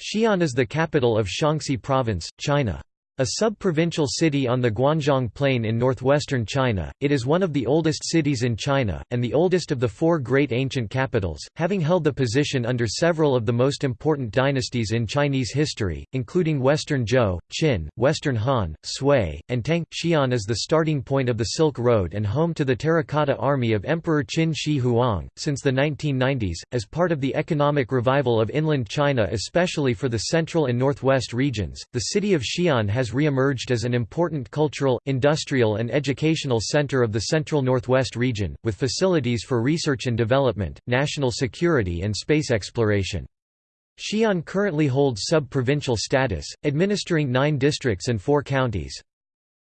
Xi'an is the capital of Shaanxi Province, China. A sub-provincial city on the Guanzhong Plain in northwestern China, it is one of the oldest cities in China, and the oldest of the four great ancient capitals, having held the position under several of the most important dynasties in Chinese history, including Western Zhou, Qin, Western Han, Sui, and Tang. Xi'an is the starting point of the Silk Road and home to the terracotta army of Emperor Qin Shi Huang. Since the 1990s, as part of the economic revival of inland China especially for the central and northwest regions, the city of Xi'an has re-emerged as an important cultural, industrial and educational center of the central northwest region, with facilities for research and development, national security and space exploration. Xi'an currently holds sub-provincial status, administering nine districts and four counties.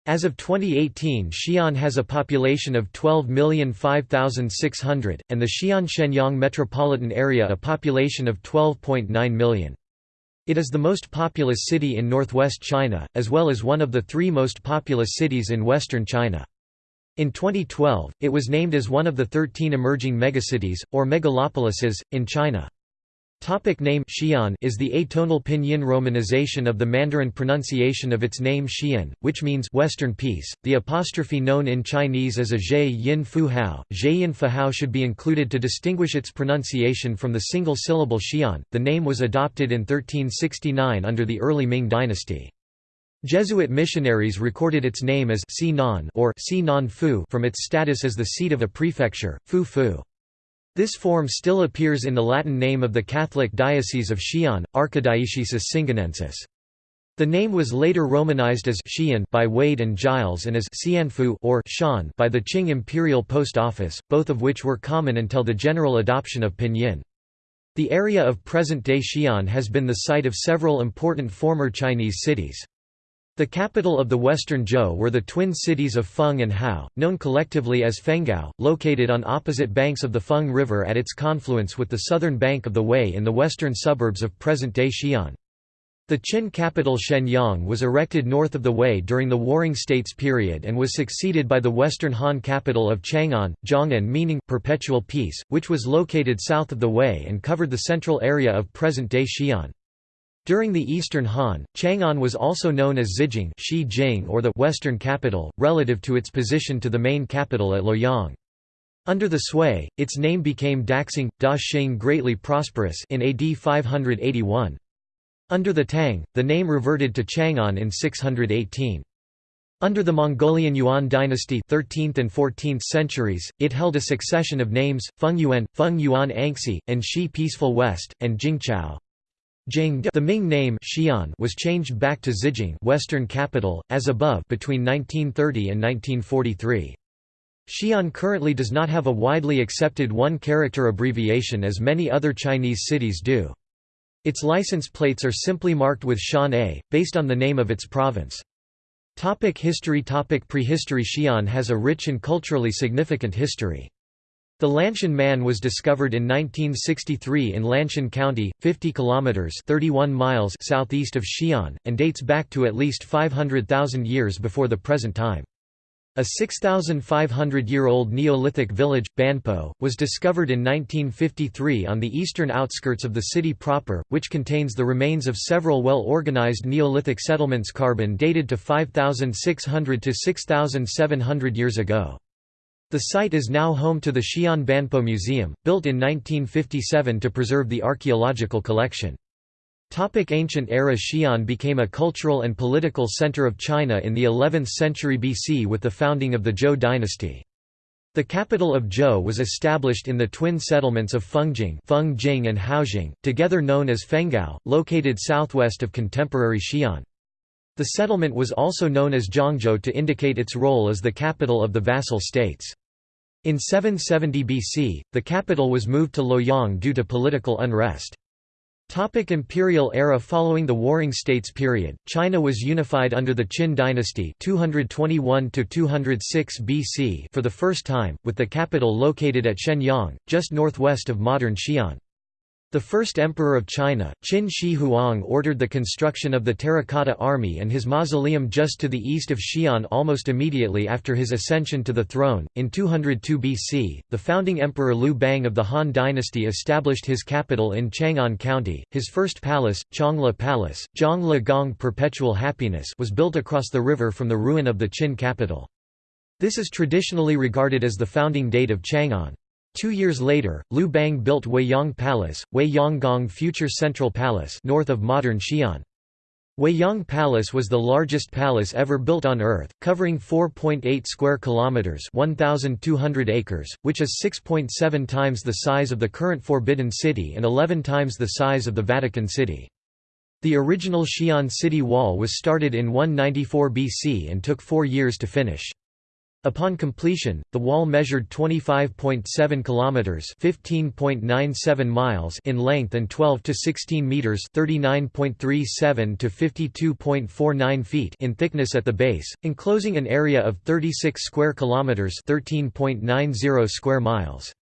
As of 2018 Xi'an has a population of 12,005,600, and the Xi'an-Xianyang metropolitan area a population of 12.9 million. It is the most populous city in northwest China, as well as one of the three most populous cities in western China. In 2012, it was named as one of the 13 emerging megacities, or megalopolises, in China. Topic name Xi'an is the atonal pinyin romanization of the Mandarin pronunciation of its name Xi'an, which means Western Peace. The apostrophe known in Chinese as a zhe yin fu hao, zhe yin fu hao should be included to distinguish its pronunciation from the single syllable Xi'an. The name was adopted in 1369 under the early Ming dynasty. Jesuit missionaries recorded its name as Sinan or Sinan Fu from its status as the seat of a prefecture, Fu Fu. This form still appears in the Latin name of the Catholic Diocese of Xi'an, Archidiocesis Singanensis. The name was later romanized as Xi'an by Wade and Giles and as Xianfu or Shan by the Qing Imperial Post Office, both of which were common until the general adoption of pinyin. The area of present-day Xi'an has been the site of several important former Chinese cities. The capital of the western Zhou were the twin cities of Feng and Hao, known collectively as Fenghao, located on opposite banks of the Feng River at its confluence with the southern bank of the Wei in the western suburbs of present-day Xi'an. The Qin capital Xianyang was erected north of the Wei during the Warring States period and was succeeded by the western Han capital of Chang'an, Zhong'an meaning perpetual peace, which was located south of the Wei and covered the central area of present-day Xi'an. During the Eastern Han, Chang'an was also known as Xijing or the Western capital, relative to its position to the main capital at Luoyang. Under the Sui, its name became Daxing, Da Xing greatly prosperous in AD 581. Under the Tang, the name reverted to Chang'an in 618. Under the Mongolian Yuan dynasty 13th and 14th centuries, it held a succession of names, Feng Yuan, Feng Yuan Angxi, and Shi Peaceful West, and Jingzhao. The Ming name Xi'an was changed back to Xijing Western capital, as above between 1930 and 1943. Xi'an currently does not have a widely accepted one-character abbreviation as many other Chinese cities do. Its license plates are simply marked with Shan A, based on the name of its province. Topic history Topic Prehistory Xi'an has a rich and culturally significant history. The Lanshan Man was discovered in 1963 in Lanshan County, 50 kilometers (31 miles) southeast of Xi'an, and dates back to at least 500,000 years before the present time. A 6,500-year-old Neolithic village, Banpo, was discovered in 1953 on the eastern outskirts of the city proper, which contains the remains of several well-organized Neolithic settlements carbon dated to 5,600 to 6,700 years ago. The site is now home to the Xi'an Banpo Museum, built in 1957 to preserve the archaeological collection. Topic ancient era Xi'an became a cultural and political center of China in the 11th century BC with the founding of the Zhou dynasty. The capital of Zhou was established in the twin settlements of Fengjing, Fengjing and Haojing, together known as Fenghao, located southwest of contemporary Xi'an. The settlement was also known as Zhongzhou to indicate its role as the capital of the vassal states. In 770 BC, the capital was moved to Luoyang due to political unrest. Topic Imperial era Following the Warring States period, China was unified under the Qin dynasty 221 BC for the first time, with the capital located at Xianyang, just northwest of modern Xi'an. The first emperor of China, Qin Shi Huang ordered the construction of the Terracotta Army and his mausoleum just to the east of Xi'an almost immediately after his ascension to the throne. In 202 BC, the founding emperor Liu Bang of the Han dynasty established his capital in Chang'an County. His first palace, Zhongli Palace, Zhongli Gong Perpetual Happiness, was built across the river from the ruin of the Qin capital. This is traditionally regarded as the founding date of Chang'an. Two years later, Liu Bang built Weiyang Palace, Weiyanggong Future Central Palace north of modern Xi'an. Weiyang Palace was the largest palace ever built on Earth, covering 4.8 square kilometers (1,200 acres), which is 6.7 times the size of the current Forbidden City and 11 times the size of the Vatican City. The original Xi'an city wall was started in 194 BC and took four years to finish. Upon completion, the wall measured 25.7 kilometers, 15.97 miles in length and 12 to 16 meters, 39.37 to 52.49 feet in thickness at the base, enclosing an area of 36 square kilometers, 13.90 square miles.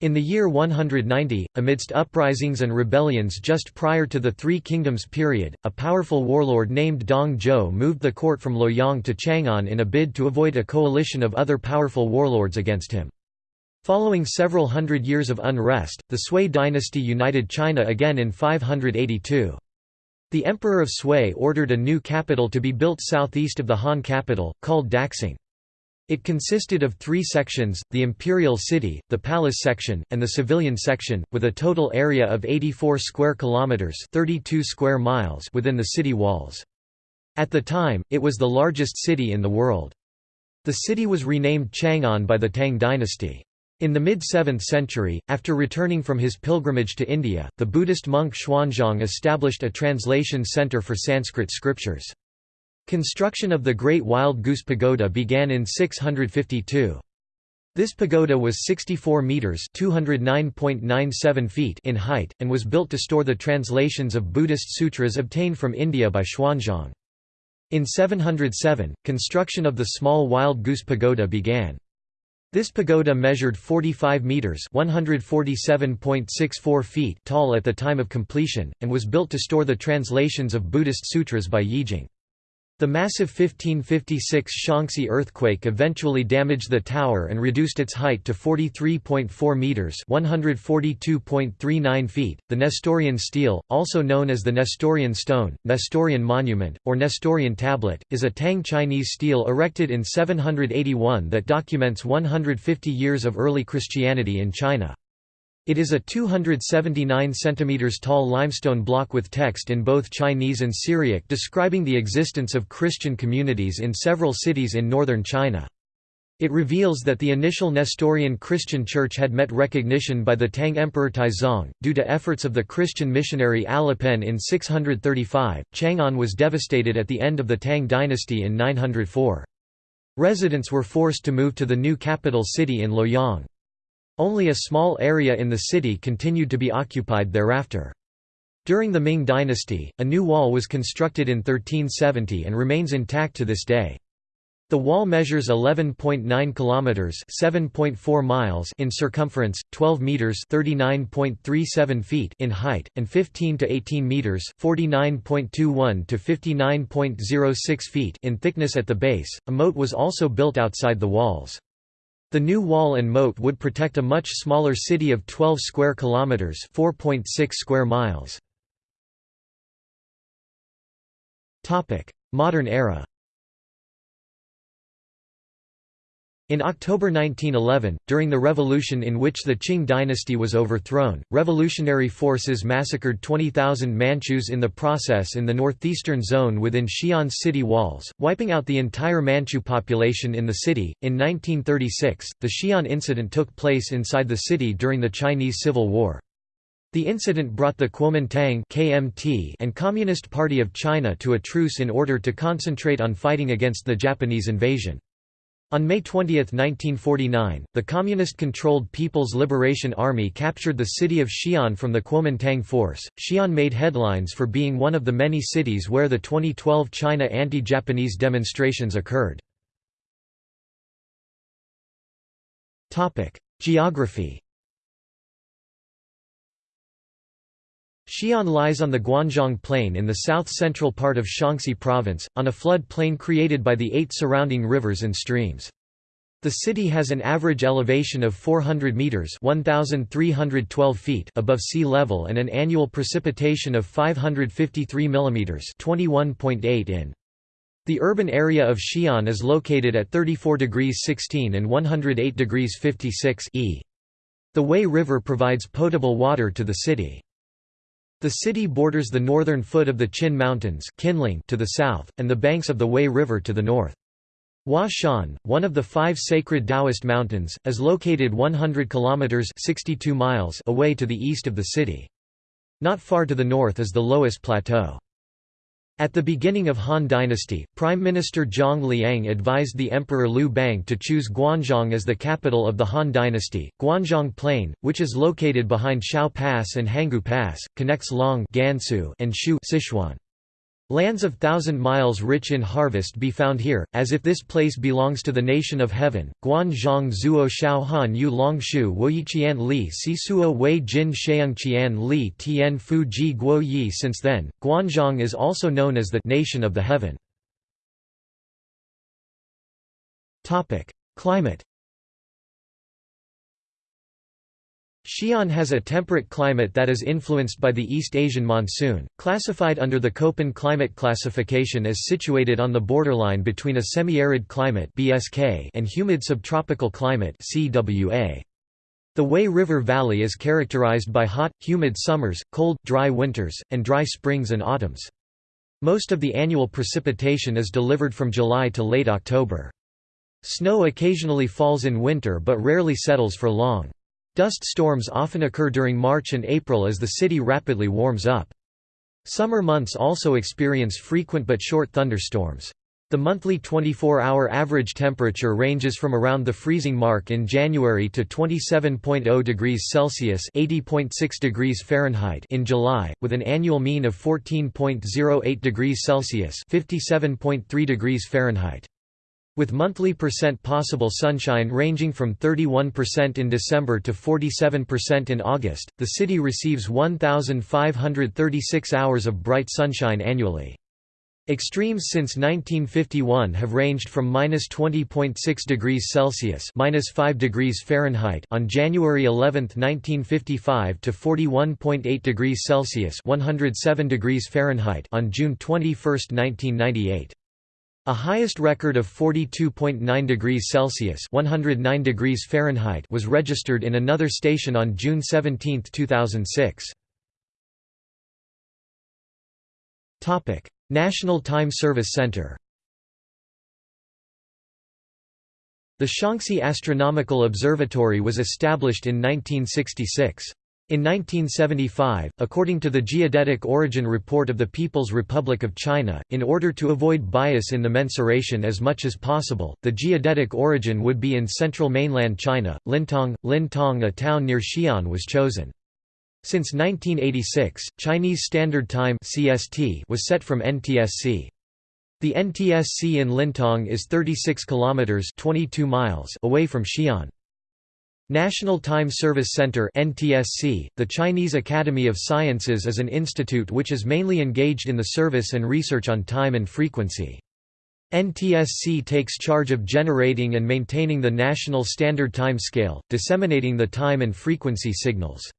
In the year 190, amidst uprisings and rebellions just prior to the Three Kingdoms period, a powerful warlord named Dong Zhuo moved the court from Luoyang to Chang'an in a bid to avoid a coalition of other powerful warlords against him. Following several hundred years of unrest, the Sui dynasty united China again in 582. The Emperor of Sui ordered a new capital to be built southeast of the Han capital, called Daxing. It consisted of three sections, the imperial city, the palace section, and the civilian section, with a total area of 84 square kilometers 32 square miles within the city walls. At the time, it was the largest city in the world. The city was renamed Chang'an by the Tang dynasty. In the mid-7th century, after returning from his pilgrimage to India, the Buddhist monk Xuanzang established a translation center for Sanskrit scriptures. Construction of the Great Wild Goose Pagoda began in 652. This pagoda was 64 meters (209.97 feet) in height and was built to store the translations of Buddhist sutras obtained from India by Xuanzang. In 707, construction of the small Wild Goose Pagoda began. This pagoda measured 45 meters (147.64 feet) tall at the time of completion and was built to store the translations of Buddhist sutras by Yijing. The massive 1556 Shaanxi earthquake eventually damaged the tower and reduced its height to 43.4 meters (142.39 feet). The Nestorian stele, also known as the Nestorian stone, Nestorian monument, or Nestorian tablet, is a Tang Chinese stele erected in 781 that documents 150 years of early Christianity in China. It is a 279 cm tall limestone block with text in both Chinese and Syriac describing the existence of Christian communities in several cities in northern China. It reveals that the initial Nestorian Christian church had met recognition by the Tang Emperor Taizong. Due to efforts of the Christian missionary Alopen in 635, Chang'an was devastated at the end of the Tang dynasty in 904. Residents were forced to move to the new capital city in Luoyang. Only a small area in the city continued to be occupied thereafter. During the Ming dynasty, a new wall was constructed in 1370 and remains intact to this day. The wall measures 11.9 kilometers, 7.4 miles in circumference, 12 meters, 39.37 feet in height, and 15 to 18 meters, 49.21 to 59.06 feet in thickness at the base. A moat was also built outside the walls. The new wall and moat would protect a much smaller city of 12 square kilometers, 4.6 square miles. Topic: Modern era. In October 1911, during the revolution in which the Qing dynasty was overthrown, revolutionary forces massacred 20,000 Manchus in the process in the northeastern zone within Xi'an's city walls, wiping out the entire Manchu population in the city. In 1936, the Xi'an incident took place inside the city during the Chinese Civil War. The incident brought the Kuomintang (KMT) and Communist Party of China to a truce in order to concentrate on fighting against the Japanese invasion. On May 20, 1949, the Communist-controlled People's Liberation Army captured the city of Xi'an from the Kuomintang force. Xi'an made headlines for being one of the many cities where the 2012 China anti-Japanese demonstrations occurred. Topic: Geography Xi'an lies on the Guanzhong Plain in the south-central part of Shaanxi Province, on a flood plain created by the eight surrounding rivers and streams. The city has an average elevation of 400 meters (1312 feet) above sea level and an annual precipitation of 553 millimeters (21.8 in). The urban area of Xi'an is located at 34 degrees 16 and 108 degrees 56 e. The Wei River provides potable water to the city. The city borders the northern foot of the Qin Mountains to the south, and the banks of the Wei River to the north. Hua Shan, one of the five sacred Taoist mountains, is located 100 kilometers 62 miles away to the east of the city. Not far to the north is the Loess Plateau. At the beginning of Han Dynasty, Prime Minister Zhang Liang advised the Emperor Liu Bang to choose Guanzhong as the capital of the Han Dynasty. Guanzhong Plain, which is located behind Shao Pass and Hangu Pass, connects Long Gansu and Shu Sichuan. Lands of thousand miles rich in harvest be found here, as if this place belongs to the nation of heaven. Guan zhang zuo shao han yu long shu woyiqian li si suo wei jin sheungqian li tian fu ji guo yi Since then, Guanzhong is also known as the nation of the heaven. Climate Xi'an has a temperate climate that is influenced by the East Asian monsoon, classified under the Köppen climate classification as situated on the borderline between a semi-arid climate and humid subtropical climate The Wei River Valley is characterized by hot, humid summers, cold, dry winters, and dry springs and autumns. Most of the annual precipitation is delivered from July to late October. Snow occasionally falls in winter but rarely settles for long. Dust storms often occur during March and April as the city rapidly warms up. Summer months also experience frequent but short thunderstorms. The monthly 24-hour average temperature ranges from around the freezing mark in January to 27.0 degrees Celsius (80.6 degrees Fahrenheit) in July, with an annual mean of 14.08 degrees Celsius (57.3 degrees Fahrenheit). With monthly percent possible sunshine ranging from 31% in December to 47% in August, the city receives 1,536 hours of bright sunshine annually. Extremes since 1951 have ranged from minus 20.6 degrees Celsius minus 5 degrees Fahrenheit on January 11, 1955 to 41.8 degrees Celsius 107 degrees Fahrenheit on June 21, 1998. A highest record of 42.9 degrees Celsius (109 degrees Fahrenheit) was registered in another station on June 17, 2006. Topic: National Time Service Center. The Shaanxi Astronomical Observatory was established in 1966. In 1975, according to the Geodetic Origin Report of the People's Republic of China, in order to avoid bias in the mensuration as much as possible, the geodetic origin would be in central mainland China. Lintong, Lintong, a town near Xi'an, was chosen. Since 1986, Chinese Standard Time (CST) was set from NTSC. The NTSC in Lintong is 36 kilometers (22 miles) away from Xi'an. National Time Service Center NTSC, the Chinese Academy of Sciences is an institute which is mainly engaged in the service and research on time and frequency. NTSC takes charge of generating and maintaining the National Standard Time Scale, disseminating the time and frequency signals.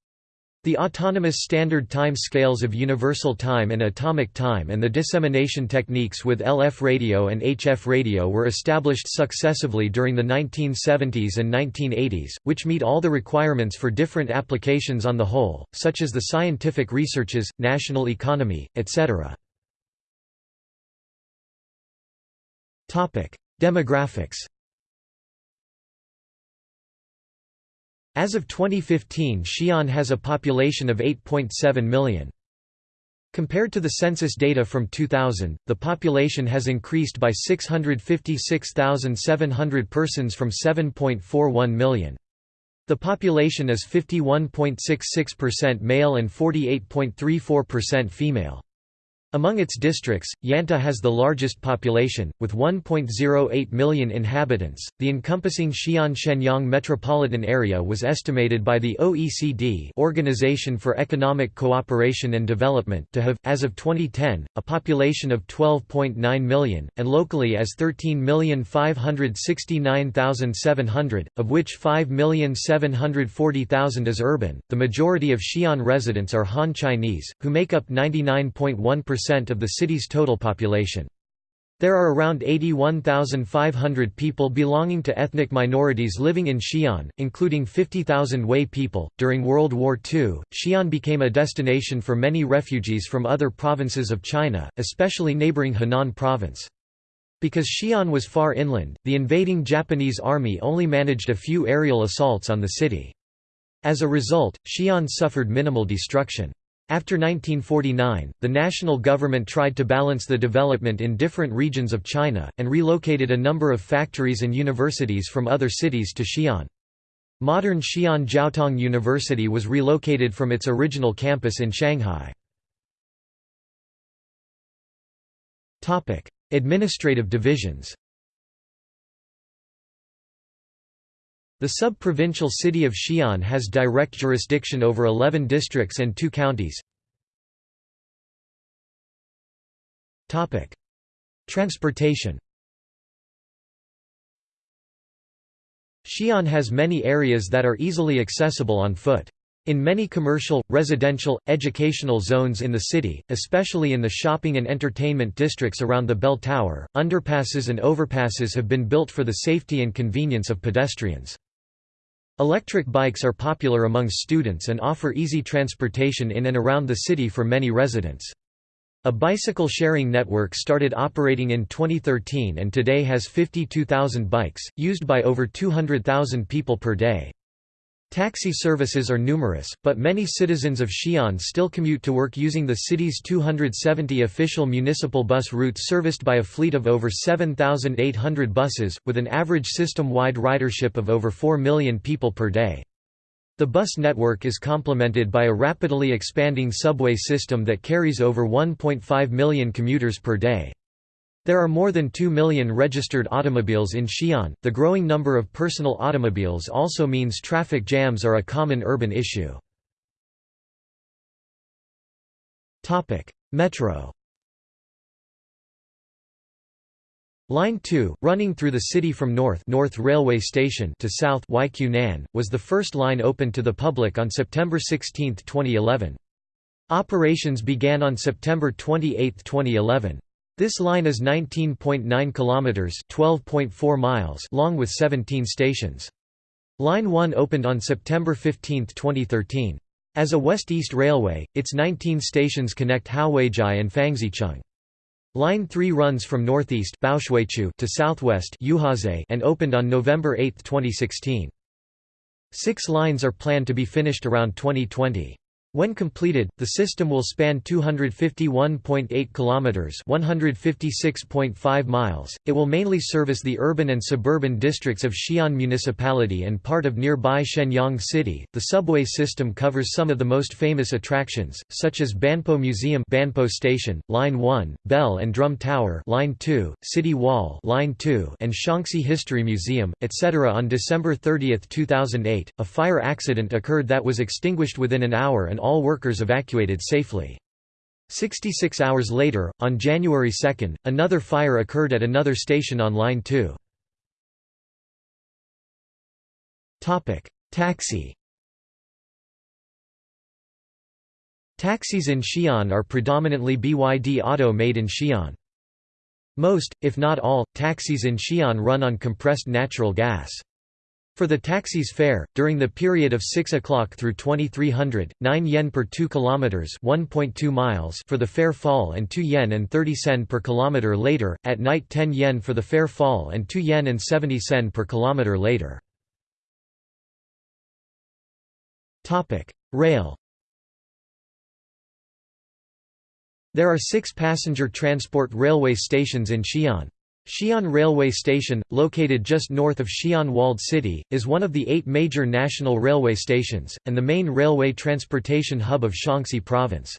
The autonomous standard time scales of universal time and atomic time and the dissemination techniques with LF radio and HF radio were established successively during the 1970s and 1980s, which meet all the requirements for different applications on the whole, such as the scientific researches, national economy, etc. Demographics As of 2015 Xi'an has a population of 8.7 million. Compared to the census data from 2000, the population has increased by 656,700 persons from 7.41 million. The population is 51.66% male and 48.34% female. Among its districts, Yanta has the largest population, with 1.08 million inhabitants. The encompassing Xi'an Xianyang metropolitan area was estimated by the OECD Organization for Economic Cooperation and Development to have, as of 2010, a population of 12.9 million, and locally as 13,569,700, of which 5,740,000 is urban. The majority of Xi'an residents are Han Chinese, who make up 99.1% of the city's total population. There are around 81,500 people belonging to ethnic minorities living in Xi'an, including 50,000 Hui people. During World War II, Xi'an became a destination for many refugees from other provinces of China, especially neighboring Henan province. Because Xi'an was far inland, the invading Japanese army only managed a few aerial assaults on the city. As a result, Xi'an suffered minimal destruction. After 1949, the national government tried to balance the development in different regions of China, and relocated a number of factories and universities from other cities to Xi'an. Modern Xi'an Jiaotong University was relocated from its original campus in Shanghai. Administrative divisions The sub-provincial city of Xi'an has direct jurisdiction over 11 districts and two counties. Transportation Xi'an has many areas that are easily accessible on foot. In many commercial, residential, educational zones in the city, especially in the shopping and entertainment districts around the bell tower, underpasses and overpasses have been built for the safety and convenience of pedestrians. Electric bikes are popular among students and offer easy transportation in and around the city for many residents. A bicycle sharing network started operating in 2013 and today has 52,000 bikes, used by over 200,000 people per day. Taxi services are numerous, but many citizens of Xi'an still commute to work using the city's 270 official municipal bus routes serviced by a fleet of over 7,800 buses, with an average system-wide ridership of over 4 million people per day. The bus network is complemented by a rapidly expanding subway system that carries over 1.5 million commuters per day. There are more than 2 million registered automobiles in Xi'an. The growing number of personal automobiles also means traffic jams are a common urban issue. Topic: Metro. Line 2, running through the city from north North Railway Station to south Nan, was the first line opened to the public on September 16, 2011. Operations began on September 28, 2011. This line is 19.9 kilometers, 12.4 miles long with 17 stations. Line 1 opened on September 15, 2013. As a west-east railway, its 19 stations connect Haohuijia and Fangzicheng. Line 3 runs from northeast to southwest and opened on November 8, 2016. Six lines are planned to be finished around 2020. When completed, the system will span 251.8 kilometers, 156.5 miles. It will mainly service the urban and suburban districts of Xi'an Municipality and part of nearby Xianyang City. The subway system covers some of the most famous attractions, such as Banpo Museum, Banpo Station, Line 1, Bell and Drum Tower, Line 2, City Wall, Line 2, and Shaanxi History Museum, etc. On December 30, 2008, a fire accident occurred that was extinguished within an hour and all workers evacuated safely. 66 hours later, on January 2, another fire occurred at another station on Line 2. Taxi Taxis in Xi'an are predominantly BYD Auto made in Xi'an. Most, if not all, taxis in Xi'an run on compressed natural gas. For the taxi's fare, during the period of 6 o'clock through 2300, 9 yen per 2 kilometers (1.2 miles) for the fare fall and 2 yen and 30 sen per kilometer later. At night 10 yen for the fare fall and 2 yen and 70 sen per kilometer later. Topic: Rail. There are 6 passenger transport railway stations in Xi'an. Xi'an Railway Station, located just north of Xi'an Walled City, is one of the eight major national railway stations, and the main railway transportation hub of Shaanxi Province.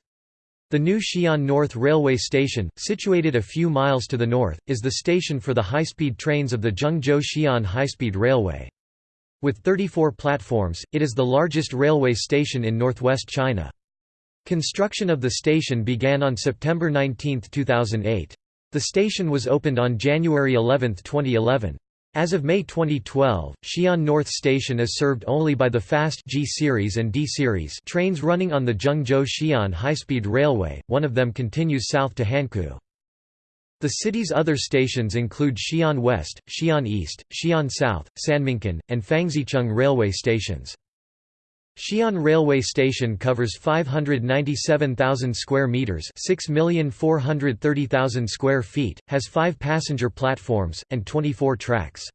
The new Xi'an North Railway Station, situated a few miles to the north, is the station for the high-speed trains of the Zhengzhou-Xi'an High-Speed Railway. With 34 platforms, it is the largest railway station in northwest China. Construction of the station began on September 19, 2008. The station was opened on January 11, 2011. As of May 2012, Xi'an North Station is served only by the fast G series and D series trains running on the Zhengzhou-Xi'an high-speed railway, one of them continues south to Hankou. The city's other stations include Xi'an West, Xi'an East, Xi'an South, Sanminkan, and Fangzicheng railway stations. Xi'an Railway Station covers 597,000 square meters, 6,430,000 square feet, has 5 passenger platforms and 24 tracks.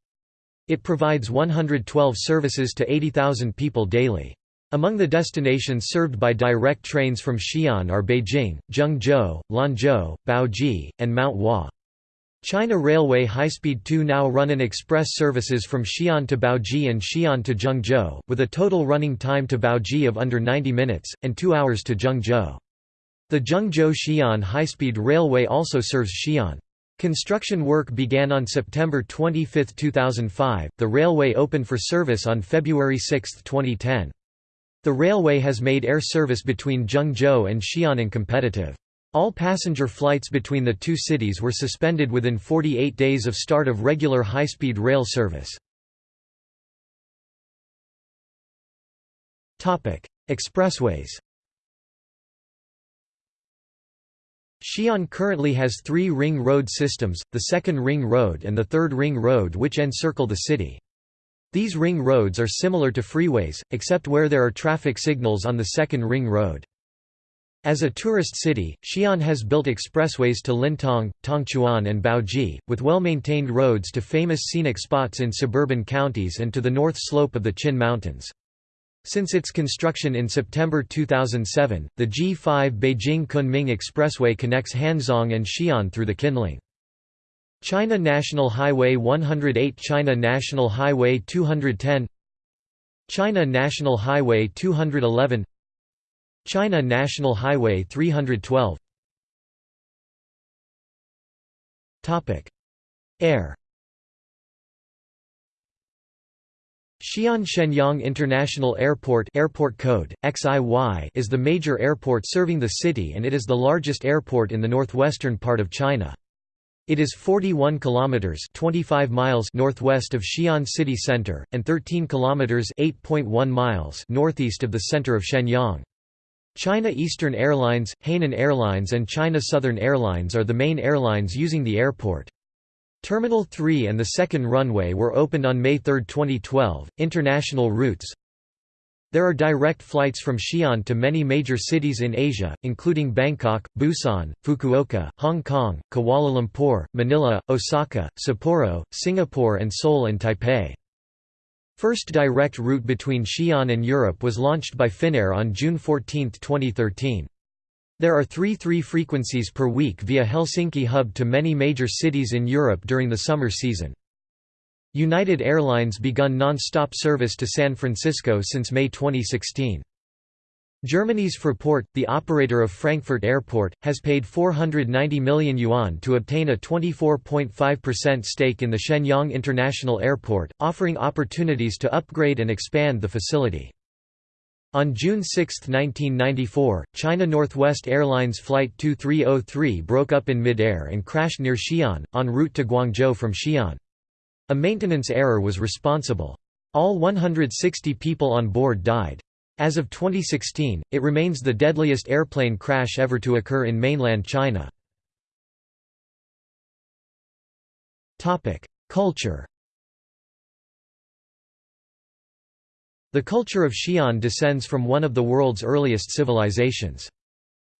It provides 112 services to 80,000 people daily. Among the destinations served by direct trains from Xi'an are Beijing, Zhengzhou, Lanzhou, Baoji, and Mount Hua. China Railway High-Speed 2 now run an express services from Xi'an to Baoji and Xi'an to Zhengzhou, with a total running time to Baoji of under 90 minutes, and 2 hours to Zhengzhou. The Zhengzhou-Xi'an high-speed railway also serves Xi'an. Construction work began on September 25, 2005. The railway opened for service on February 6, 2010. The railway has made air service between Zhengzhou and Xi'an competitive. All passenger flights between the two cities were suspended within 48 days of start of regular high-speed rail service. Expressways Xi'an currently has three ring road systems, the second ring road and the third ring road which encircle the city. These ring roads are similar to freeways, except where there are traffic signals on the second ring road. As a tourist city, Xi'an has built expressways to Lintong, Tongchuan and Baoji, with well-maintained roads to famous scenic spots in suburban counties and to the north slope of the Qin Mountains. Since its construction in September 2007, the G5 Beijing-Kunming Expressway connects Hanzhong and Xi'an through the Qinling. China National Highway 108 China National Highway 210 China National Highway 211 China National Highway 312 Air Xi'an Xianyang International Airport airport code, XIY is the major airport serving the city and it is the largest airport in the northwestern part of China. It is 41 kilometers 25 miles northwest of Xi'an city center and 13 kilometers 8.1 miles northeast of the center of Xianyang. China Eastern Airlines, Hainan Airlines and China Southern Airlines are the main airlines using the airport. Terminal 3 and the second runway were opened on May 3, 2012. International routes There are direct flights from Xi'an to many major cities in Asia, including Bangkok, Busan, Fukuoka, Hong Kong, Kuala Lumpur, Manila, Osaka, Sapporo, Singapore and Seoul and Taipei. First direct route between Xi'an and Europe was launched by Finnair on June 14, 2013. There are three three frequencies per week via Helsinki hub to many major cities in Europe during the summer season. United Airlines begun non-stop service to San Francisco since May 2016. Germany's Fraport, the operator of Frankfurt Airport, has paid 490 million yuan to obtain a 24.5% stake in the Xianyang International Airport, offering opportunities to upgrade and expand the facility. On June 6, 1994, China Northwest Airlines Flight 2303 broke up in mid-air and crashed near Xi'an, en route to Guangzhou from Xi'an. A maintenance error was responsible. All 160 people on board died. As of 2016, it remains the deadliest airplane crash ever to occur in mainland China. Culture The culture of Xi'an descends from one of the world's earliest civilizations.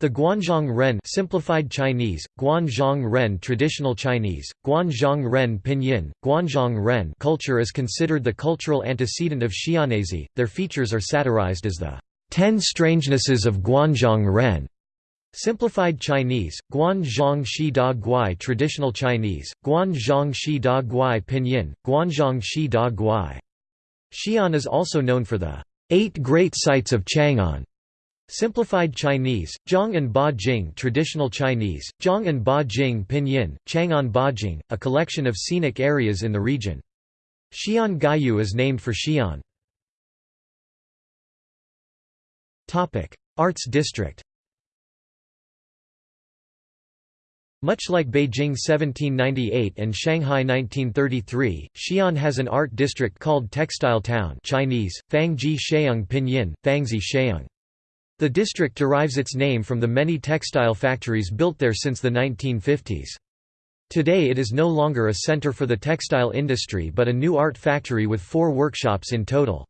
The Guanzhong Ren simplified Chinese, Guanzhong Ren traditional Chinese, Guanzhong Ren pinyin, Guanzhong Ren culture is considered the cultural antecedent of Xi'anese. Their features are satirized as the Ten Strangenesses of Guanzhong Ren. Simplified Chinese, Guanzhong Shi Da Guai traditional Chinese, Guanzhong Shi Da Guai pinyin, Guanzhong Shi Da Guai. Xi'an is also known for the Eight Great Sites of Chang'an Simplified Chinese, Zhang and Ba Jing Traditional Chinese, Zhang and Ba Jing Pinyin, Chang'an Bajing, a collection of scenic areas in the region. Xi'an Gaiyu is named for Xi'an. Arts District Much like Beijing 1798 and Shanghai 1933, Xi'an has an art district called Textile Town Chinese, Fangji Sheung Pinyin, Fangzi Sheung. The district derives its name from the many textile factories built there since the 1950s. Today it is no longer a center for the textile industry but a new art factory with four workshops in total.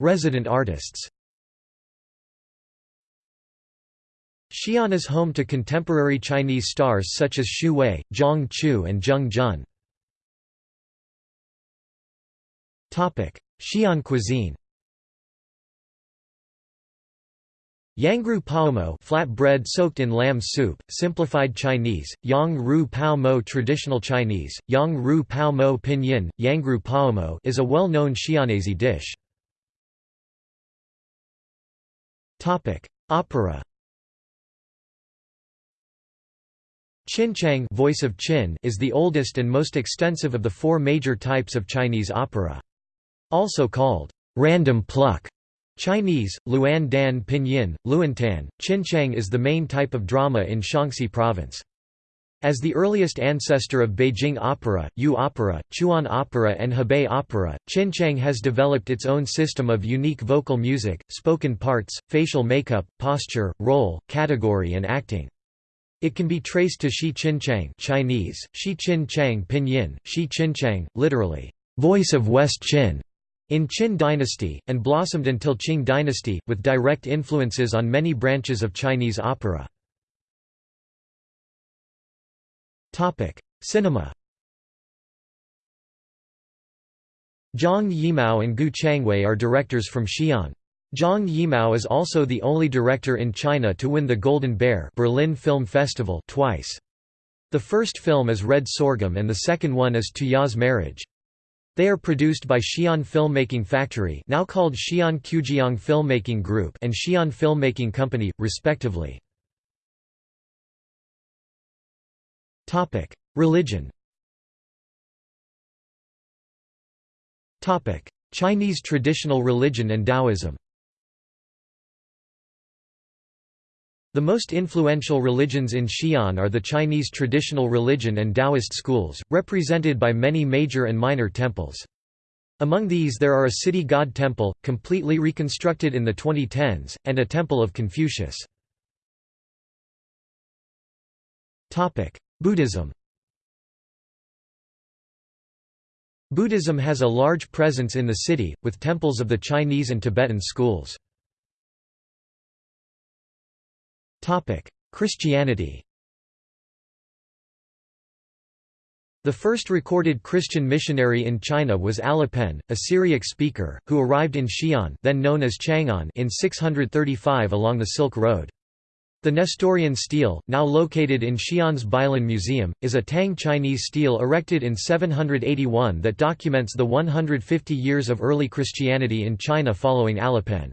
Resident artists Xi'an is home to contemporary Chinese stars such as Xu Wei, Zhang Chu and Zheng Jun. Xi'an cuisine Yangru Paomo flat bread soaked in lamb soup, simplified Chinese, Yang Ru Pao Mo traditional Chinese, Yang Ru Pao Mo pinyin, Yangru Paomo is a well-known Xi'anese dish. Opera Qinqiang Voice of Qin is the oldest and most extensive of the four major types of Chinese opera. Also called random pluck Chinese, Luan Dan Pinyin, Luantan, Qinqiang is the main type of drama in Shaanxi province. As the earliest ancestor of Beijing opera, Yu opera, Chuan opera and Hebei opera, Qinqiang has developed its own system of unique vocal music, spoken parts, facial makeup, posture, role, category and acting. It can be traced to Shi Qinchang Chinese, Shi Qin Pinyin, Shi Qinchang, literally, voice of West Qin, in Qin dynasty, and blossomed until Qing dynasty, with direct influences on many branches of Chinese opera. Cinema Zhang Yimou and Gu Changwei are directors from Xi'an. Zhang Yimou is also the only director in China to win the Golden Bear Berlin Film Festival twice. The first film is Red Sorghum and the second one is Tuya's Marriage. They are produced by Xi'an Filmmaking Factory now called Xi'an Qujiang Filmmaking Group and Xi'an Filmmaking Company, respectively. Religion Chinese traditional religion and Taoism The most influential religions in Xi'an are the Chinese traditional religion and Taoist schools, represented by many major and minor temples. Among these there are a city god temple, completely reconstructed in the 2010s, and a temple of Confucius. Buddhism Buddhism has a large presence in the city, with temples of the Chinese and Tibetan schools. Christianity The first recorded Christian missionary in China was Alopen, a Syriac speaker, who arrived in Xi'an then known as Chang'an in 635 along the Silk Road. The Nestorian stele, now located in Xi'an's Beilin Museum, is a Tang Chinese stele erected in 781 that documents the 150 years of early Christianity in China following Alopen.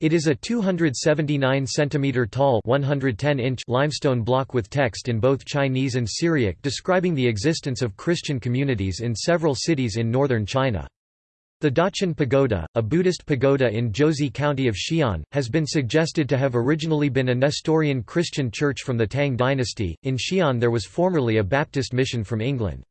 It is a 279 cm tall 110 inch limestone block with text in both Chinese and Syriac describing the existence of Christian communities in several cities in northern China. The Daqin Pagoda, a Buddhist pagoda in Jiuzhi County of Xi'an, has been suggested to have originally been a Nestorian Christian church from the Tang dynasty. In Xi'an there was formerly a Baptist mission from England.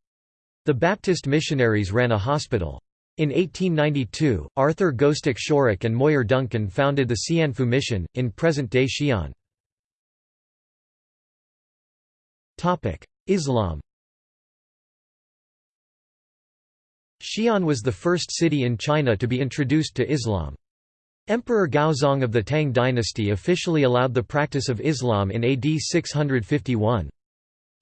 The Baptist missionaries ran a hospital. In 1892, Arthur Gostick Shorrock and Moir Duncan founded the Xianfu Mission, in present-day Xi'an. Islam Xi'an was the first city in China to be introduced to Islam. Emperor Gaozong of the Tang dynasty officially allowed the practice of Islam in AD 651.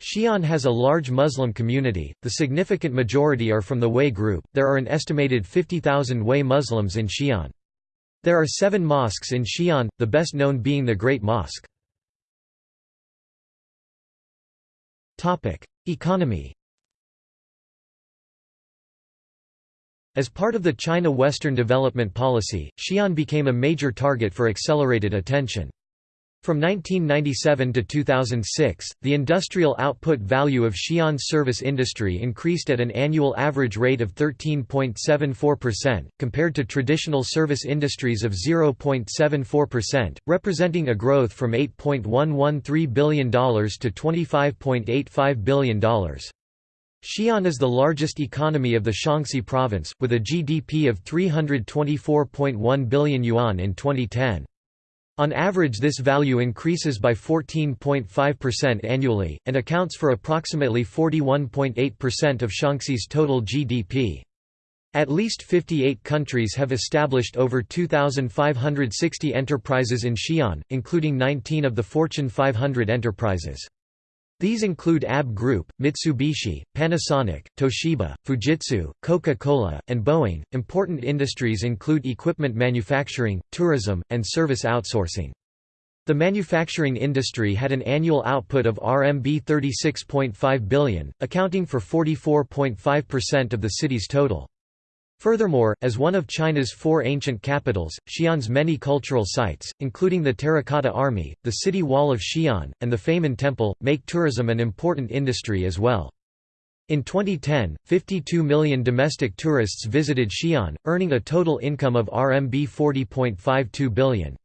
Xi'an has a large Muslim community, the significant majority are from the Hui group, there are an estimated 50,000 Hui Muslims in Xi'an. There are seven mosques in Xi'an, the best known being the Great Mosque. Economy As part of the China Western Development Policy, Xi'an became a major target for accelerated attention. From 1997 to 2006, the industrial output value of Xi'an's service industry increased at an annual average rate of 13.74%, compared to traditional service industries of 0.74%, representing a growth from $8.113 billion to $25.85 billion. Xi'an is the largest economy of the Shaanxi province, with a GDP of 324.1 billion yuan in 2010. On average this value increases by 14.5% annually, and accounts for approximately 41.8% of Shaanxi's total GDP. At least 58 countries have established over 2,560 enterprises in Xi'an, including 19 of the Fortune 500 enterprises. These include AB Group, Mitsubishi, Panasonic, Toshiba, Fujitsu, Coca-Cola, and Boeing. Important industries include equipment manufacturing, tourism, and service outsourcing. The manufacturing industry had an annual output of RMB 36.5 billion, accounting for 44.5% of the city's total. Furthermore, as one of China's four ancient capitals, Xi'an's many cultural sites, including the Terracotta Army, the city wall of Xi'an, and the Famen Temple, make tourism an important industry as well. In 2010, 52 million domestic tourists visited Xi'an, earning a total income of RMB 40.52 billion.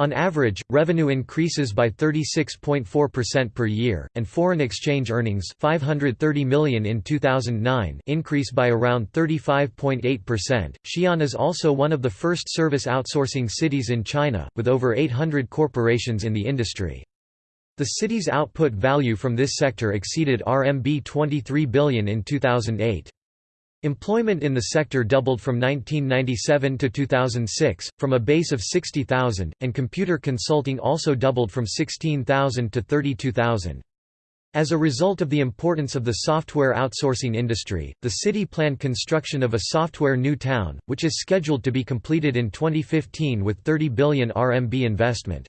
On average, revenue increases by 36.4% per year, and foreign exchange earnings 530 million in 2009 increase by around 35.8%. Xi'an is also one of the first service outsourcing cities in China, with over 800 corporations in the industry. The city's output value from this sector exceeded RMB 23 billion in 2008. Employment in the sector doubled from 1997 to 2006, from a base of 60,000, and computer consulting also doubled from 16,000 to 32,000. As a result of the importance of the software outsourcing industry, the city planned construction of a software new town, which is scheduled to be completed in 2015 with 30 billion RMB investment.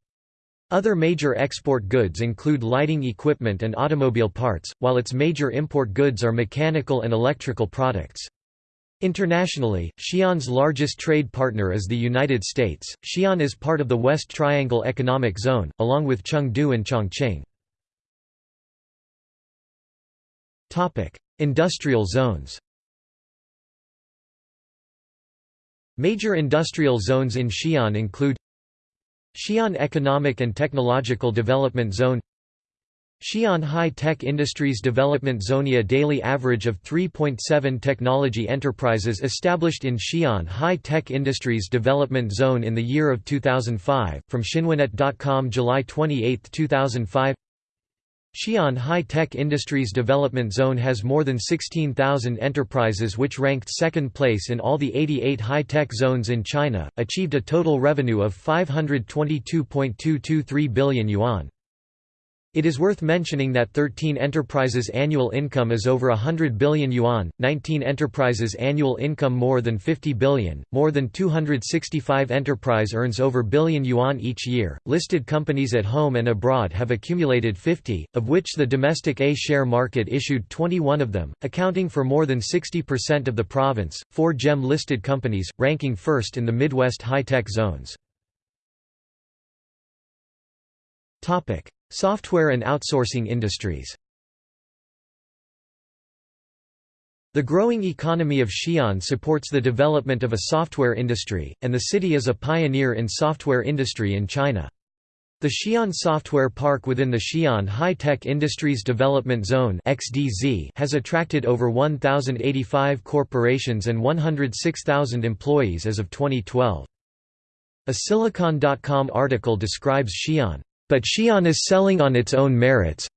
Other major export goods include lighting equipment and automobile parts, while its major import goods are mechanical and electrical products. Internationally, Xi'an's largest trade partner is the United States. Xi'an is part of the West Triangle Economic Zone, along with Chengdu and Chongqing. Topic: Industrial zones. Major industrial zones in Xi'an include Xi'an Economic and Technological Development Zone. Xi'an High-Tech Industries Development Zone. A daily average of 3.7 technology enterprises established in Xi'an High-Tech Industries Development Zone in the year of 2005, from Xinhuanet.com July 28, 2005 Xi'an High-Tech Industries Development Zone has more than 16,000 enterprises which ranked second place in all the 88 high-tech zones in China, achieved a total revenue of 522.223 billion yuan. It is worth mentioning that 13 enterprises' annual income is over 100 billion yuan, 19 enterprises' annual income more than 50 billion, more than 265 enterprise earns over billion yuan each year. Listed companies at home and abroad have accumulated 50, of which the domestic A-share market issued 21 of them, accounting for more than 60% of the province. Four GEM listed companies, ranking first in the Midwest high-tech zones. Topic: Software and outsourcing industries The growing economy of Xi'an supports the development of a software industry, and the city is a pioneer in software industry in China. The Xi'an Software Park within the Xi'an High-Tech Industries Development Zone has attracted over 1,085 corporations and 106,000 employees as of 2012. A Silicon.com article describes Xi'an but Xi'an is selling on its own merits.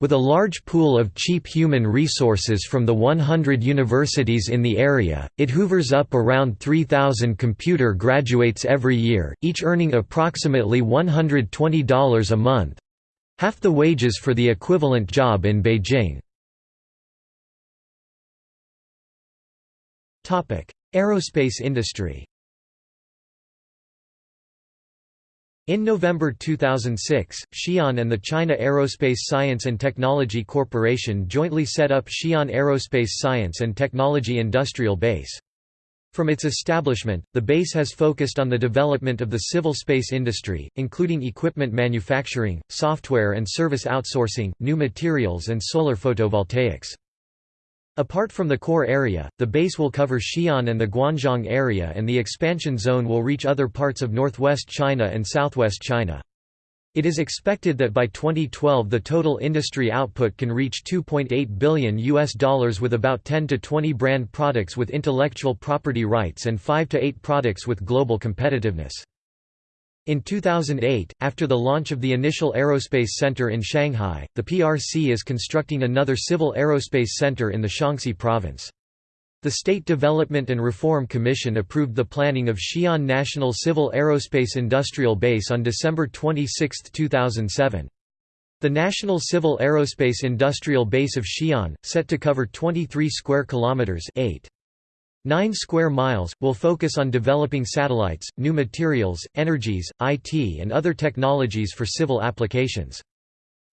With a large pool of cheap human resources from the 100 universities in the area, it hoovers up around 3,000 computer graduates every year, each earning approximately $120 a month—half the wages for the equivalent job in Beijing. Aerospace industry In November 2006, Xi'an and the China Aerospace Science and Technology Corporation jointly set up Xi'an Aerospace Science and Technology Industrial Base. From its establishment, the base has focused on the development of the civil space industry, including equipment manufacturing, software and service outsourcing, new materials and solar photovoltaics. Apart from the core area, the base will cover Xi'an and the Guanzhong area and the expansion zone will reach other parts of northwest China and southwest China. It is expected that by 2012 the total industry output can reach 2.8 billion US dollars with about 10 to 20 brand products with intellectual property rights and 5 to 8 products with global competitiveness. In 2008, after the launch of the initial aerospace center in Shanghai, the PRC is constructing another civil aerospace center in the Shaanxi province. The State Development and Reform Commission approved the planning of Xi'an National Civil Aerospace Industrial Base on December 26, 2007. The National Civil Aerospace Industrial Base of Xi'an, set to cover 23 square kilometers, 8. 9 square miles, will focus on developing satellites, new materials, energies, IT and other technologies for civil applications.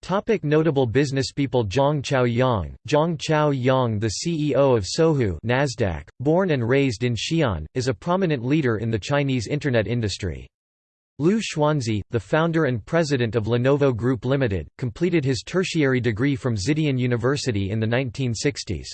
Topic notable businesspeople Zhang Chaoyang, Zhang Chao Yang the CEO of Sohu Nasdaq, born and raised in Xi'an, is a prominent leader in the Chinese Internet industry. Liu Chuanzhi, the founder and president of Lenovo Group Limited, completed his tertiary degree from Xidian University in the 1960s.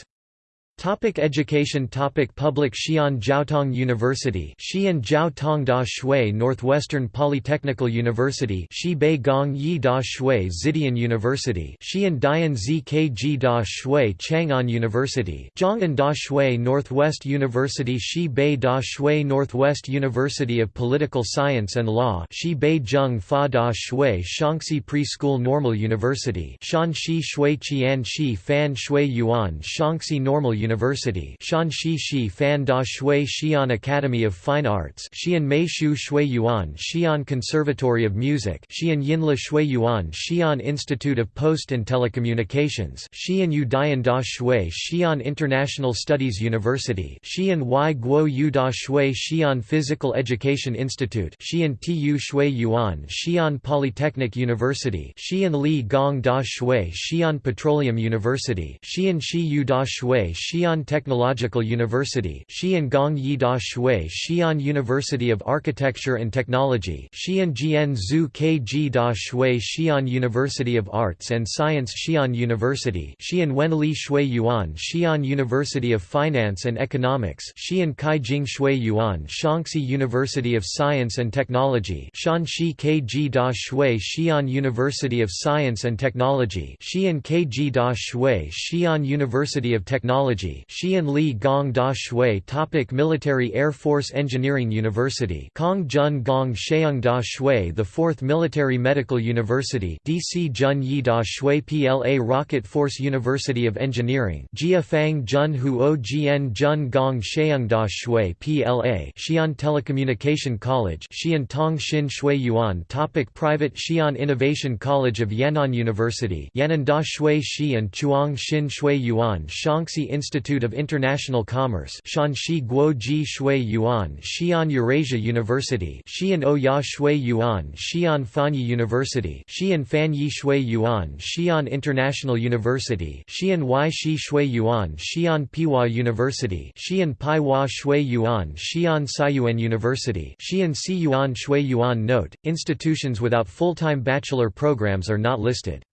Topic education Topic Public Xi'an Jiaotong University Xi'an Jiaotong Da Shui Northwestern Polytechnical University Xibei Gong Yi Da Shui Xidian University Xi'an Dian Zkg Da Shui Chang'an University Zhong'an Da Shui Northwest University Xibei Da Shui Northwest University of Political Science and Law Xibei Zheng Fa Da Shui Shaanxi Preschool Normal University Shanxi Shui Qian Shi Fan Shui Yuan Shaanxi Normal University Shanxi Shi Fan Da Shui Xi'an Academy of Fine Arts Xi'an Mei Shu Shui Yuan Xi'an Conservatory of Music Xi'an Yinla Shui Yuan Xi'an Institute of Post and Telecommunications Xi'an Yu Dian Da Shui Xi'an International Studies University Xi'an Wai Guo Yu Da Shui Xi'an Physical Education Institute Xi'an Tu Shui Yuan Xi'an Polytechnic University Xi'an Li Gong Da Shui Xi'an Petroleum University Xi'an Shi Yu Da Shui Xi'an Technological University Xi'an Gong Yi Da Shui Xi'an University of Architecture and Technology Xi'an Zhu Kg Da Shui Xi'an University of Arts and Science Xi'an University Xi'an Wenli Shui Yuan Xi'an University of Finance and Economics Xi'an Kaijing Shui Yuan Shaanxi University of Science and Technology Shanxi Kg Da Shui Xi'an University of Science and Technology Xi'an Kg Da Shui Xi'an University of Technology Technology Xi'an Li Gong Da Shui Topic Military Air Force Engineering University Kong Jun Gong Sheung Da Shui The 4th Military Medical University DC Jun Yi Da Shui PLA Rocket Force University of Engineering Jia Fang Jun Huo Jian Jun Gong Sheung Da Shui PLA Xi'an Telecommunication College Xi'an Tong Xin Shui Yuan Topic Private Xi'an Innovation College of Yan'an University Yan'an Da Shui Xi'an Chuang Xin Shui Yuan Shaanxi Institute Institute of International Commerce Shanxi Guoji Shui Yuan Xi'an Eurasia University Xi'an Oya Shui Yuan Xi'an Fanyi University Xi'an Fanyi Shui Yuan Xi'an International University Xi'an Wai Shi Shui Yuan Xi'an Peihua University Xi'an Paiwa Shui Yuan Xi'an Siyuan University Xi'an Si Yuan Shui Yuan Note, institutions without full-time bachelor programs are not listed.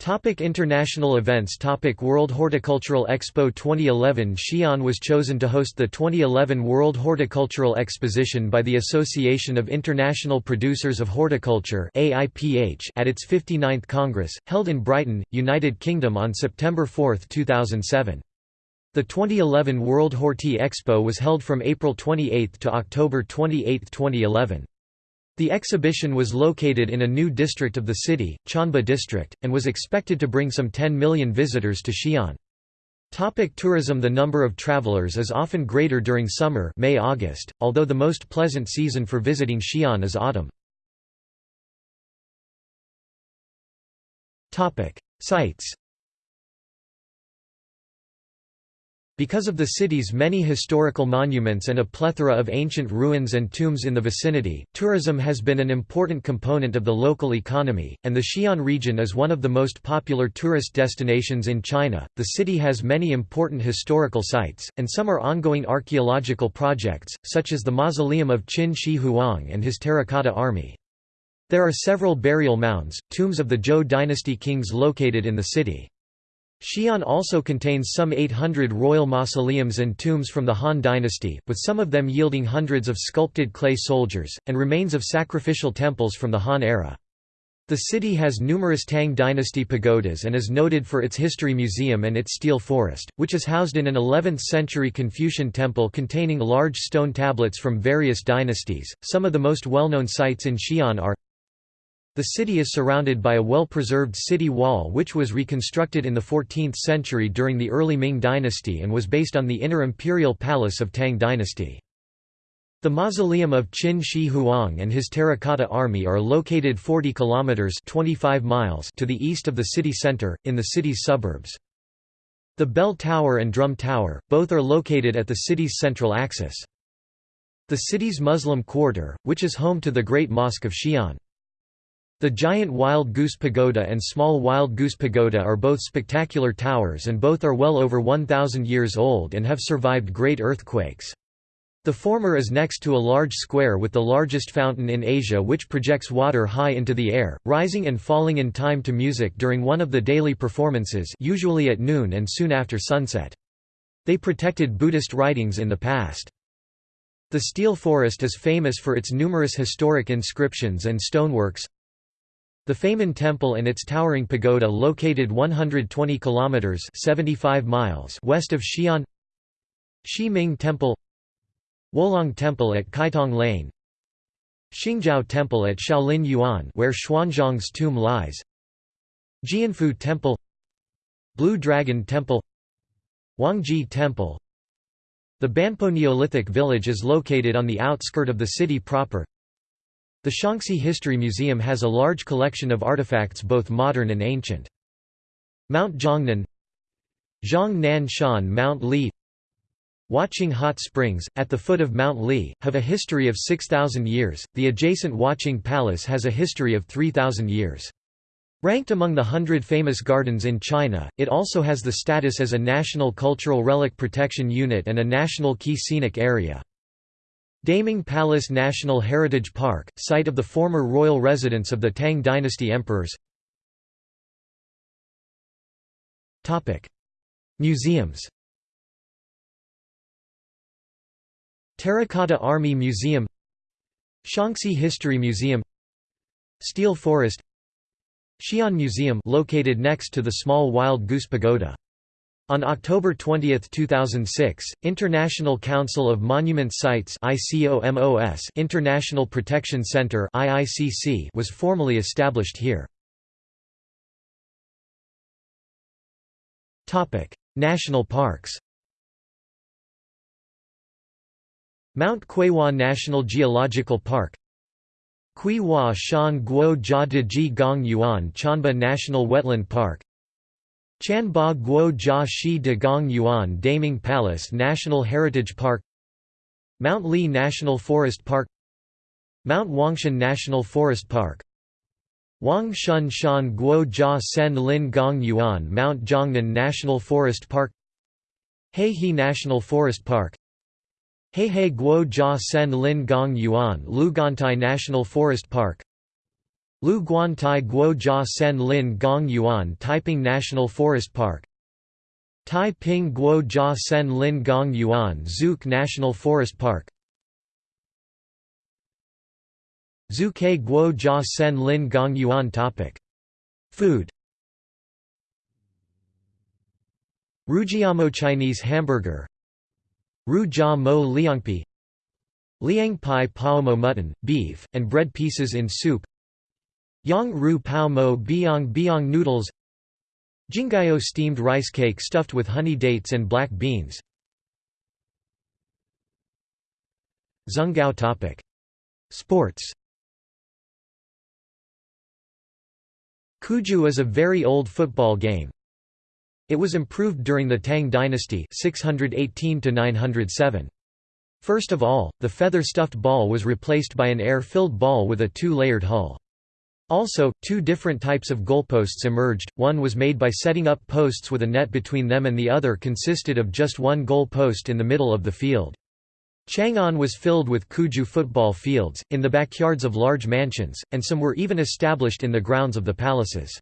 Topic international events Topic World Horticultural Expo 2011 Xi'an was chosen to host the 2011 World Horticultural Exposition by the Association of International Producers of Horticulture at its 59th Congress, held in Brighton, United Kingdom on September 4, 2007. The 2011 World Horti Expo was held from April 28 to October 28, 2011. The exhibition was located in a new district of the city, Chanba district, and was expected to bring some 10 million visitors to Xi'an. Topic tourism The number of travelers is often greater during summer May-August, although the most pleasant season for visiting Xi'an is autumn. Sites Because of the city's many historical monuments and a plethora of ancient ruins and tombs in the vicinity, tourism has been an important component of the local economy, and the Xi'an region is one of the most popular tourist destinations in China. The city has many important historical sites, and some are ongoing archaeological projects, such as the mausoleum of Qin Shi Huang and his terracotta army. There are several burial mounds, tombs of the Zhou dynasty kings located in the city. Xi'an also contains some 800 royal mausoleums and tombs from the Han dynasty, with some of them yielding hundreds of sculpted clay soldiers, and remains of sacrificial temples from the Han era. The city has numerous Tang dynasty pagodas and is noted for its history museum and its stele forest, which is housed in an 11th-century Confucian temple containing large stone tablets from various dynasties. Some of the most well-known sites in Xi'an are the city is surrounded by a well-preserved city wall which was reconstructed in the 14th century during the early Ming dynasty and was based on the inner imperial palace of Tang dynasty. The mausoleum of Qin Shi Huang and his terracotta army are located 40 kilometers 25 miles to the east of the city center in the city's suburbs. The bell tower and drum tower, both are located at the city's central axis. The city's Muslim quarter, which is home to the Great Mosque of Xi'an. The giant Wild Goose Pagoda and small Wild Goose Pagoda are both spectacular towers and both are well over 1,000 years old and have survived great earthquakes. The former is next to a large square with the largest fountain in Asia which projects water high into the air, rising and falling in time to music during one of the daily performances usually at noon and soon after sunset. They protected Buddhist writings in the past. The Stele Forest is famous for its numerous historic inscriptions and stoneworks, the Famen Temple and its towering pagoda located 120 kilometers 75 miles west of Xi'an. Ming Temple Wolong Temple at Kaitong Lane Xingjiao Temple at Shaolin Yuan where Xuanzang's tomb lies Jianfu Temple Blue Dragon Temple Wangji Temple The Banpo Neolithic village is located on the outskirt of the city proper the Shaanxi History Museum has a large collection of artifacts both modern and ancient. Mount Zhongnan Zhang Nan Shan Mount Li Huaqing Hot Springs, at the foot of Mount Li, have a history of 6,000 years, the adjacent Huaqing Palace has a history of 3,000 years. Ranked among the hundred famous gardens in China, it also has the status as a National Cultural Relic Protection Unit and a National Key Scenic Area. Daming Palace National Heritage Park, site of the former royal residence of the Tang dynasty emperors. Museums Terracotta Army Museum Shaanxi History Museum Stele Forest Xi'an Museum located next to the small Wild Goose Pagoda on October 20, 2006, International Council of Monument Sites International Protection Center was formally established here. National parks. Mount Cuihua National Geological Park. Cuihua Shan Guo Jia Ji Gong Yuan Chanba National Wetland Park Chanba Guo Jia Shi De Gong Yuan Daming Palace National Heritage Park Mount Li National Forest Park Mount Wangshan National Forest Park Wang Shun Shan Guo Jia Sen Lin Gong Yuan Mount Zhongnan National Forest Park Heihe National Forest Park Heihe Guo Jia Sen Lin Gong Yuan Louguantai National Forest Park Lu Guantai Guo Jia Sen Lin Gong Yuan Taiping National Forest Park. Taiping Guo Jia Sen Lin Gong Yuan Zhuke National Forest Park. Zhuke Guo Jia Sen Lin Gong Yuan topic. Food. Rujiamo Chinese hamburger. Ru Jia Mo Liangpi. Liang Pai Paomo mutton, beef, and bread pieces in soup Yang Ru Pao Mo Biang Biang noodles Jinggayo steamed rice cake stuffed with honey dates and black beans Zunggao topic. Sports Cuju is a very old football game. It was improved during the Tang dynasty 618 -907. First of all, the feather-stuffed ball was replaced by an air-filled ball with a two-layered hull. Also, two different types of goalposts emerged, one was made by setting up posts with a net between them and the other consisted of just one goal post in the middle of the field. Chang'an was filled with Cuju football fields, in the backyards of large mansions, and some were even established in the grounds of the palaces.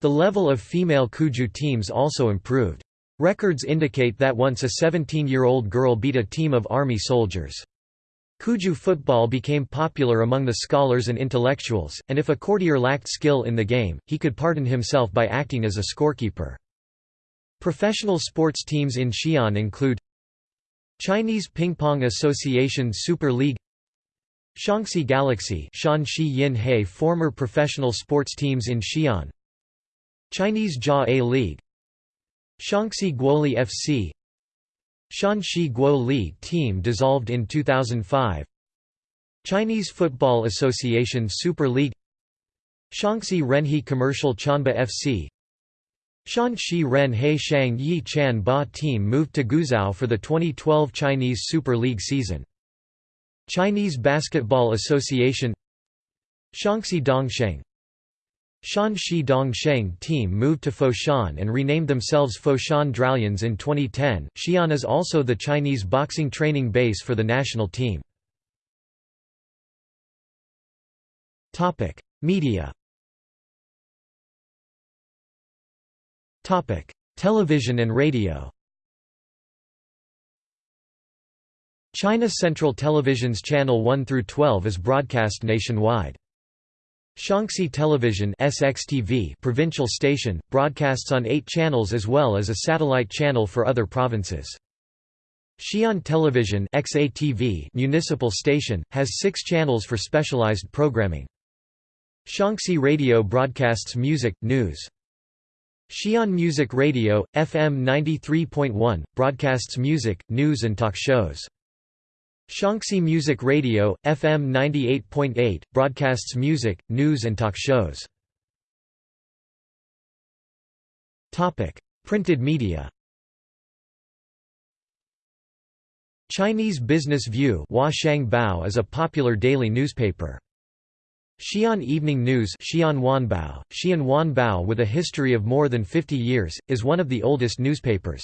The level of female Cuju teams also improved. Records indicate that once a 17-year-old girl beat a team of army soldiers. Cuju football became popular among the scholars and intellectuals, and if a courtier lacked skill in the game, he could pardon himself by acting as a scorekeeper. Professional sports teams in Xi'an include Chinese Ping Pong Association Super League Shaanxi Galaxy Shanxi Yin former professional sports teams in Xi'an Chinese Jia A League Shaanxi Guoli FC Shanxi Guo League team dissolved in 2005 Chinese Football Association Super League. Shaanxi Renhe Commercial Chanba FC Shanxi Ren He Shang Yi Chan Ba team moved to Guizhou for the 2012 Chinese Super League season. Chinese Basketball Association. Shaanxi Dongsheng Shanxi Dongsheng team moved to Foshan and renamed themselves Foshan Dralions in 2010. Xi'an is also the Chinese boxing training base for the national team. Topic: Media Topic: Television and radio. China Central Television's channel 1 through 12 is broadcast nationwide. Shaanxi Television SXTV provincial station broadcasts on 8 channels as well as a satellite channel for other provinces. Xi'an Television XATV municipal station has 6 channels for specialized programming. Shaanxi Radio broadcasts music, news, Xi'an Music Radio, FM 93.1, broadcasts music, news and talk shows. Shaanxi Music Radio, FM 98.8, broadcasts music, news and talk shows. Printed media Chinese Business View is a popular daily newspaper. Xi'an Evening News Xi'an Wanbao, Xi'an Wanbao with a history of more than 50 years, is one of the oldest newspapers.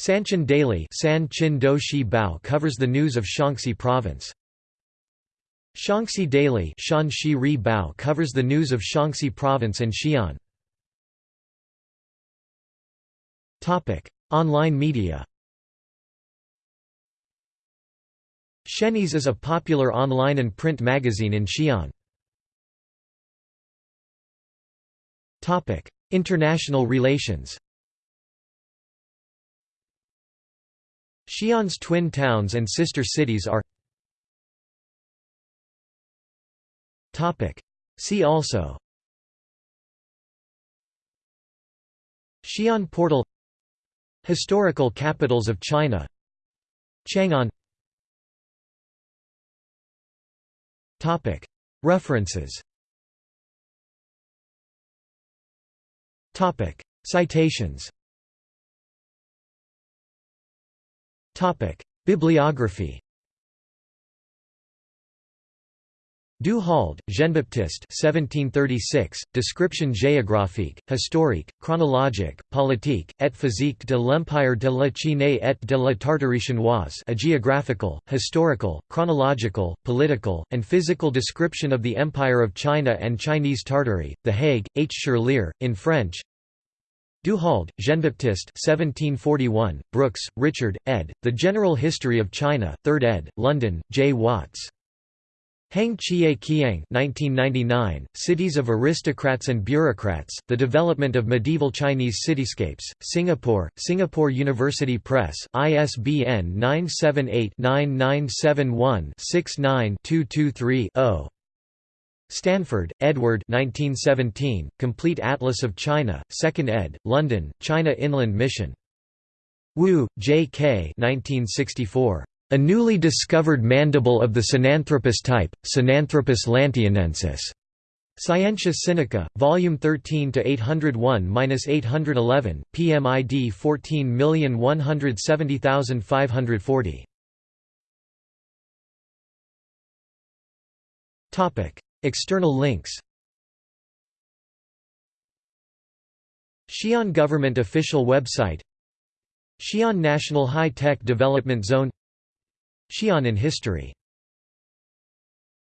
Sanqin Daily San Shi Bao covers the news of Shaanxi Province. Shaanxi Daily Shan Shi Ri Bao covers the news of Shaanxi Province and Xi'an. Online media Shenies is a popular online and print magazine in Xi'an. International relations Xi'an's twin towns and sister cities are See also Xi'an portal Historical capitals of China Chang'an References Citations Bibliography Du Halde, Jean-Baptiste 1736, Description géographique, historique, chronologique, politique, et physique de l'Empire de la Chine et de la Tartarie chinoise a geographical, historical, chronological, political, and physical description of the Empire of China and Chinese Tartary, The Hague, H. Cherlier, in French Du Halde, Jean-Baptiste 1741, Brooks, Richard, ed., The General History of China, 3rd ed., London, J. Watts. Heng Chye Kiang 1999, Cities of Aristocrats and Bureaucrats, The Development of Medieval Chinese Cityscapes, Singapore, Singapore University Press, ISBN 978-9971-69-223-0. Stanford, Edward 1917, Complete Atlas of China, 2nd ed., London, China Inland Mission. Wu, J. K. 1964. A newly discovered mandible of the Sinanthropus type, Sinanthropus lantianensis. Scientia Sinica, Volume 13 to 801-811, PMID 14170540. Topic: External links. Xi'an Government official website. Xi'an National High Tech Development Zone. Xi'an in History